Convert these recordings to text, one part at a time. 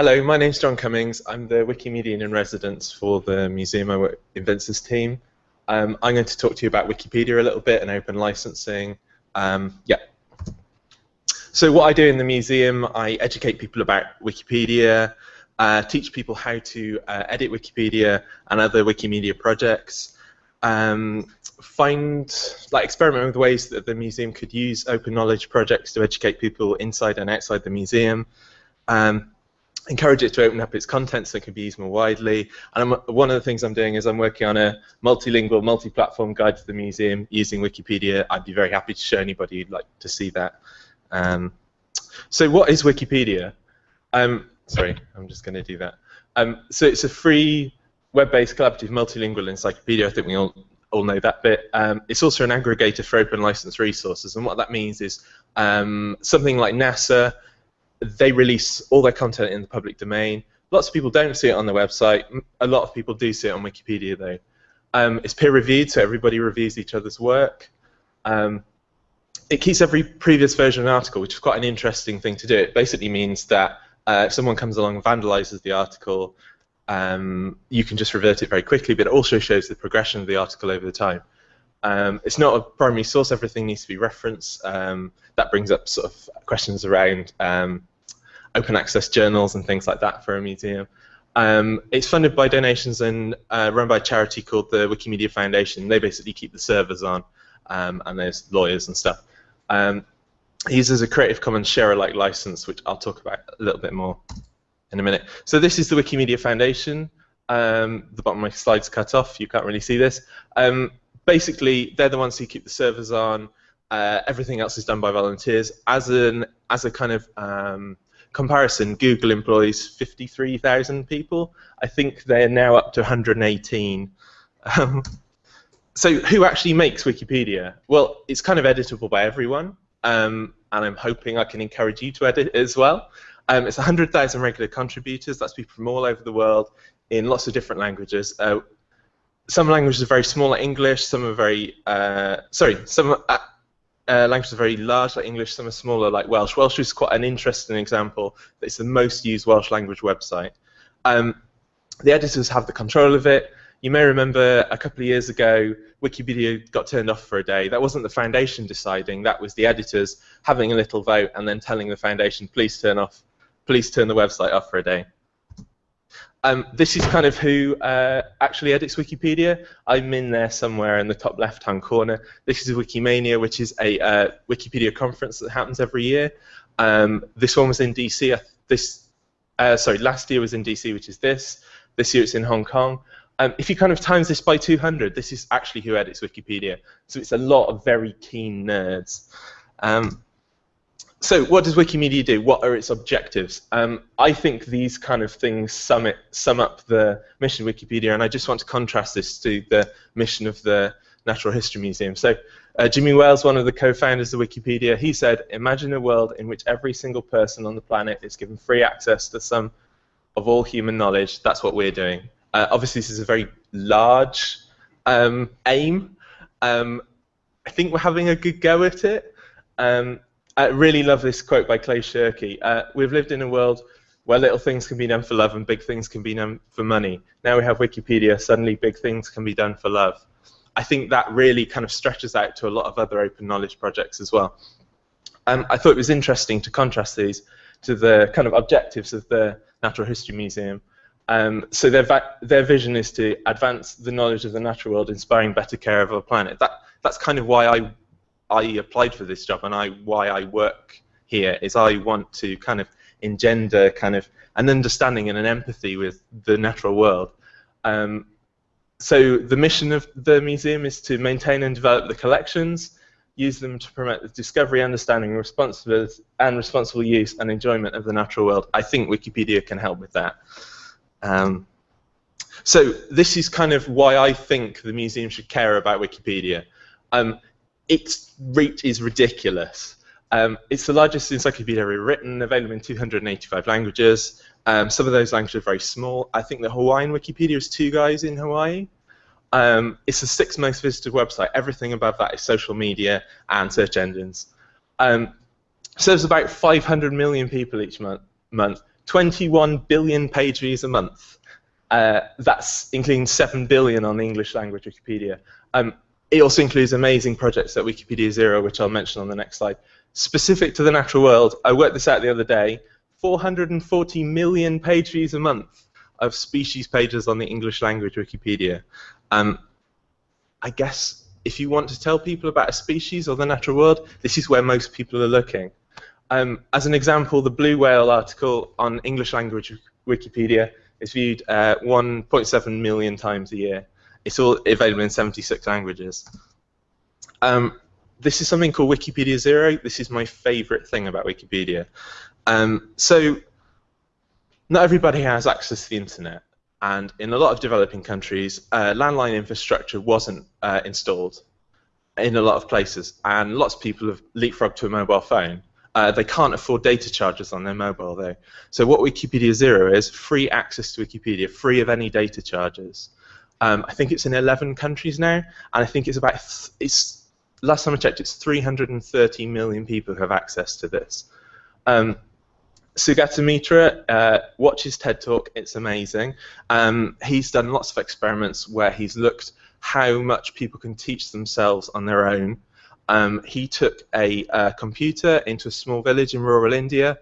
Hello, my name's John Cummings. I'm the Wikimedian in residence for the Museum I Work Inventors team. Um, I'm going to talk to you about Wikipedia a little bit and open licensing. Um, yeah. So what I do in the museum, I educate people about Wikipedia, uh, teach people how to uh, edit Wikipedia and other Wikimedia projects, um, find, like, experiment with ways that the museum could use open knowledge projects to educate people inside and outside the museum. Um, encourage it to open up its content so it can be used more widely. And I'm, one of the things I'm doing is I'm working on a multilingual, multi-platform guide to the museum using Wikipedia. I'd be very happy to show anybody who'd like to see that. Um, so what is Wikipedia? Um, sorry, I'm just going to do that. Um, so it's a free web-based collaborative multilingual encyclopedia. I think we all, all know that bit. Um, it's also an aggregator for open license resources, and what that means is um, something like NASA they release all their content in the public domain. Lots of people don't see it on their website. A lot of people do see it on Wikipedia, though. Um, it's peer reviewed, so everybody reviews each other's work. Um, it keeps every previous version of an article, which is quite an interesting thing to do. It basically means that uh, if someone comes along and vandalizes the article, um, you can just revert it very quickly, but it also shows the progression of the article over the time. Um, it's not a primary source, everything needs to be referenced. Um, that brings up sort of questions around um, open access journals and things like that for a museum. Um, it's funded by donations and uh, run by a charity called the Wikimedia Foundation. They basically keep the servers on, um, and there's lawyers and stuff. Um, it uses a Creative Commons share-alike license, which I'll talk about a little bit more in a minute. So this is the Wikimedia Foundation. Um, the bottom of my slide's cut off. You can't really see this. Um, basically, they're the ones who keep the servers on. Uh, everything else is done by volunteers. As an as a kind of um, comparison, Google employs 53,000 people. I think they're now up to 118. Um, so who actually makes Wikipedia? Well, it's kind of editable by everyone, um, and I'm hoping I can encourage you to edit as well. Um, it's 100,000 regular contributors. That's people from all over the world in lots of different languages. Uh, some languages are very small, like English. Some are very uh, sorry. Some uh, languages are very large, like English. Some are smaller, like Welsh. Welsh is quite an interesting example. It's the most used Welsh language website. Um, the editors have the control of it. You may remember a couple of years ago, Wikipedia got turned off for a day. That wasn't the foundation deciding. That was the editors having a little vote and then telling the foundation, please turn off, please turn the website off for a day. Um, this is kind of who uh, actually edits Wikipedia. I'm in there somewhere in the top left-hand corner. This is Wikimania, which is a uh, Wikipedia conference that happens every year. Um, this one was in DC. This, uh, sorry, last year was in DC, which is this. This year it's in Hong Kong. Um, if you kind of times this by 200, this is actually who edits Wikipedia. So it's a lot of very keen nerds. Um, so what does Wikimedia do? What are its objectives? Um, I think these kind of things sum, it, sum up the mission of Wikipedia, and I just want to contrast this to the mission of the Natural History Museum. So uh, Jimmy Wales, one of the co-founders of Wikipedia, he said, imagine a world in which every single person on the planet is given free access to some of all human knowledge. That's what we're doing. Uh, obviously, this is a very large um, aim. Um, I think we're having a good go at it. Um, I really love this quote by Clay Shirky. Uh, we've lived in a world where little things can be done for love and big things can be done for money. Now we have Wikipedia, suddenly big things can be done for love. I think that really kind of stretches out to a lot of other open knowledge projects as well. Um, I thought it was interesting to contrast these to the kind of objectives of the Natural History Museum. Um, so their, their vision is to advance the knowledge of the natural world, inspiring better care of our planet. That, that's kind of why I I applied for this job and I why I work here is I want to kind of engender kind of an understanding and an empathy with the natural world. Um, so the mission of the museum is to maintain and develop the collections, use them to promote the discovery, understanding, responsibility, and responsible use and enjoyment of the natural world. I think Wikipedia can help with that. Um, so this is kind of why I think the museum should care about Wikipedia. Um, its reach is ridiculous. Um, it's the largest encyclopedia ever written, available in 285 languages. Um, some of those languages are very small. I think the Hawaiian Wikipedia is two guys in Hawaii. Um, it's the sixth most visited website. Everything above that is social media and search engines. Um, serves about 500 million people each month. month 21 billion page views a month. Uh, that's including 7 billion on the English language Wikipedia. Um, it also includes amazing projects at Wikipedia Zero, which I'll mention on the next slide. Specific to the natural world, I worked this out the other day, 440 million page views a month of species pages on the English language Wikipedia. Um, I guess if you want to tell people about a species or the natural world, this is where most people are looking. Um, as an example, the blue whale article on English language Wikipedia is viewed uh, 1.7 million times a year. It's all available in 76 languages. Um, this is something called Wikipedia Zero. This is my favorite thing about Wikipedia. Um, so, not everybody has access to the internet, and in a lot of developing countries, uh, landline infrastructure wasn't uh, installed in a lot of places, and lots of people have leapfrogged to a mobile phone. Uh, they can't afford data charges on their mobile, though. So what Wikipedia Zero is, free access to Wikipedia, free of any data charges. Um, I think it's in 11 countries now, and I think it's about, it's last time I checked, it's 330 million people who have access to this. Um, Sugata Mitra uh, watches TED Talk. It's amazing. Um, he's done lots of experiments where he's looked how much people can teach themselves on their own um, he took a, a, computer into a small village in rural India,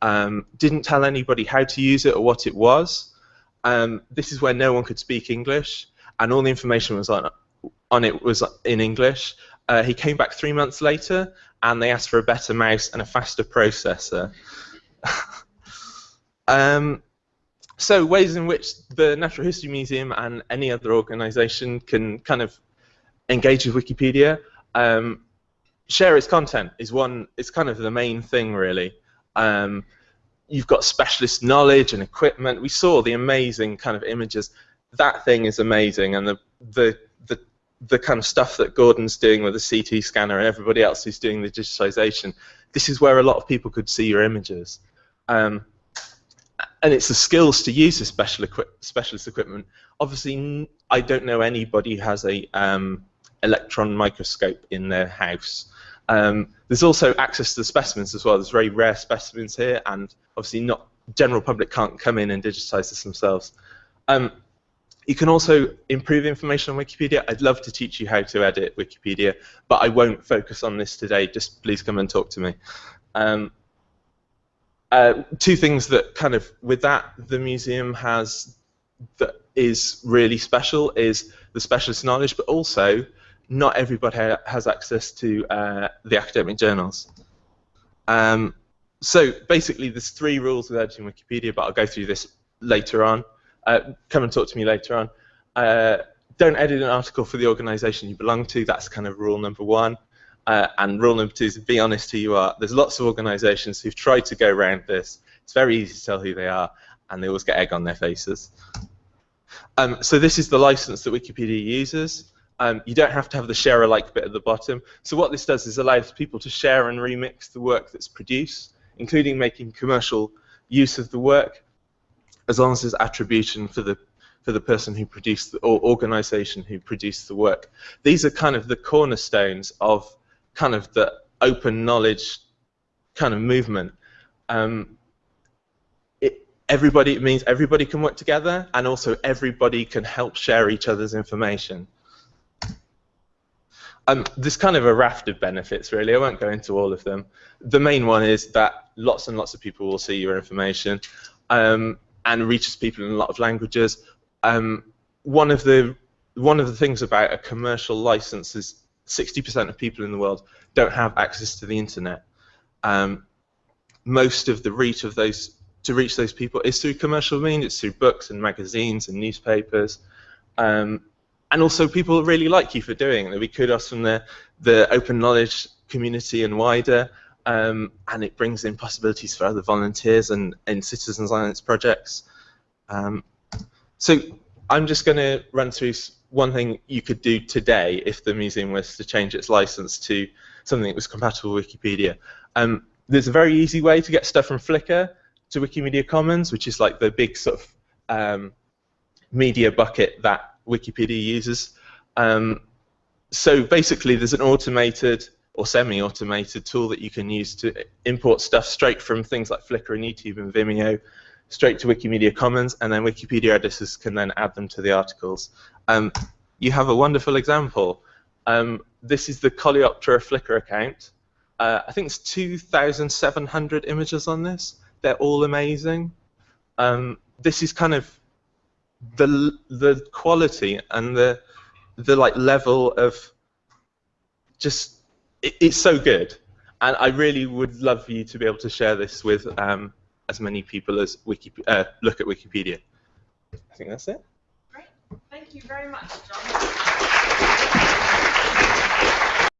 um, didn't tell anybody how to use it or what it was. Um, this is where no one could speak English, and all the information was on, on it was in English. Uh, he came back three months later, and they asked for a better mouse and a faster processor. Um, so ways in which the Natural History Museum and any other organisation can kind of engage with Wikipedia. Um, share its content is one. It's kind of the main thing, really. Um, you've got specialist knowledge and equipment. We saw the amazing kind of images. That thing is amazing, and the the the the kind of stuff that Gordon's doing with the CT scanner and everybody else who's doing the digitization. This is where a lot of people could see your images. Um, and it's the skills to use this special equi specialist equipment. Obviously, I don't know anybody who has a um, electron microscope in their house. Um, there's also access to the specimens as well. There's very rare specimens here, and obviously not general public can't come in and digitize this themselves. Um, you can also improve information on Wikipedia. I'd love to teach you how to edit Wikipedia, but I won't focus on this today. Just please come and talk to me. Um, uh, two things that kind of with that the museum has that is really special is the specialist knowledge, but also not everybody ha has access to uh, the academic journals. Um, so basically, there's three rules with editing Wikipedia, but I'll go through this later on. Uh, come and talk to me later on. Uh, don't edit an article for the organization you belong to. That's kind of rule number one. Uh, and rule number two is be honest who you are. There's lots of organizations who've tried to go around this. It's very easy to tell who they are, and they always get egg on their faces. Um, so this is the license that Wikipedia uses. Um, you don't have to have the share alike bit at the bottom. So what this does is allows people to share and remix the work that's produced, including making commercial use of the work, as long as there's attribution for the for the person who produced the, or organization who produced the work. These are kind of the cornerstones of kind of the open knowledge kind of movement. Um, it, everybody it means everybody can work together, and also everybody can help share each other's information. Um, there's kind of a raft of benefits, really. I won't go into all of them. The main one is that lots and lots of people will see your information um, and reaches people in a lot of languages. Um, one of the one of the things about a commercial license is 60% of people in the world don't have access to the internet. Um, most of the reach of those to reach those people is through commercial means. It's through books and magazines and newspapers. Um, and also people really like you for doing it. We kudos from the, the open knowledge community and wider, um, and it brings in possibilities for other volunteers and, and citizen science projects. Um, so I'm just going to run through one thing you could do today if the museum was to change its license to something that was compatible with Wikipedia. Um, there's a very easy way to get stuff from Flickr to Wikimedia Commons, which is like the big sort of um, media bucket that Wikipedia users. Um, so basically, there's an automated or semi-automated tool that you can use to import stuff straight from things like Flickr and YouTube and Vimeo straight to Wikimedia Commons, and then Wikipedia editors can then add them to the articles. Um, you have a wonderful example. Um, this is the Coleoptera Flickr account. Uh, I think it's 2,700 images on this. They're all amazing. Um, this is kind of the the quality and the the like level of just it, it's so good, and I really would love for you to be able to share this with um, as many people as Wiki, uh, look at Wikipedia. I think that's it. Great. Thank you very much, John.